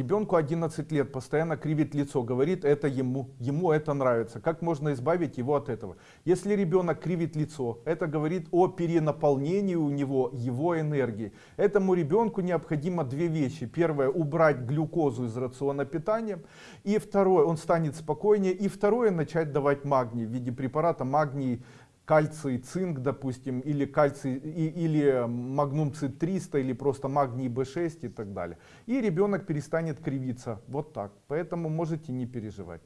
Ребенку 11 лет постоянно кривит лицо, говорит это ему, ему это нравится. Как можно избавить его от этого? Если ребенок кривит лицо, это говорит о перенаполнении у него его энергии. Этому ребенку необходимо две вещи. Первое, убрать глюкозу из рациона питания. И второе, он станет спокойнее. И второе, начать давать магний в виде препарата магний кальций, цинк, допустим, или кальций, и, или магнум цит 300, или просто магний B6 и так далее. И ребенок перестанет кривиться. Вот так. Поэтому можете не переживать.